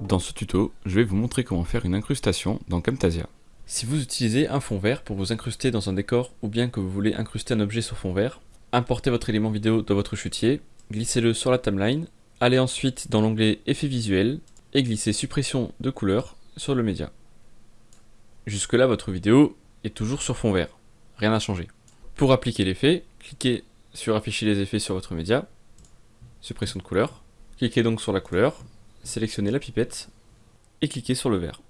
Dans ce tuto, je vais vous montrer comment faire une incrustation dans Camtasia. Si vous utilisez un fond vert pour vous incruster dans un décor ou bien que vous voulez incruster un objet sur fond vert, importez votre élément vidéo dans votre chutier, glissez-le sur la timeline, allez ensuite dans l'onglet Effets visuels et glissez Suppression de couleur sur le média. Jusque là, votre vidéo est toujours sur fond vert, rien n'a changé. Pour appliquer l'effet, cliquez sur Afficher les effets sur votre média, Suppression de couleur, cliquez donc sur la couleur, sélectionnez la pipette et cliquez sur le vert.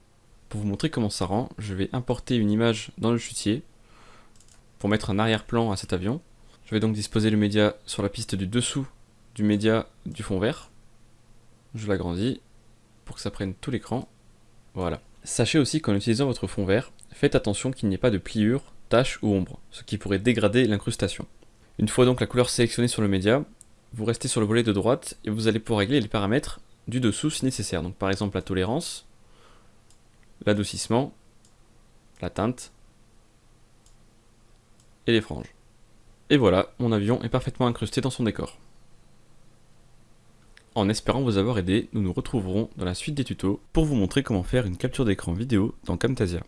Pour vous montrer comment ça rend, je vais importer une image dans le chutier pour mettre un arrière-plan à cet avion. Je vais donc disposer le média sur la piste du dessous du média du fond vert. Je l'agrandis pour que ça prenne tout l'écran. Voilà. Sachez aussi qu'en utilisant votre fond vert, faites attention qu'il n'y ait pas de pliure, taches ou ombre, ce qui pourrait dégrader l'incrustation. Une fois donc la couleur sélectionnée sur le média, vous restez sur le volet de droite et vous allez pouvoir régler les paramètres du dessous si nécessaire. Donc par exemple la tolérance, l'adoucissement, la teinte et les franges. Et voilà, mon avion est parfaitement incrusté dans son décor. En espérant vous avoir aidé, nous nous retrouverons dans la suite des tutos pour vous montrer comment faire une capture d'écran vidéo dans Camtasia.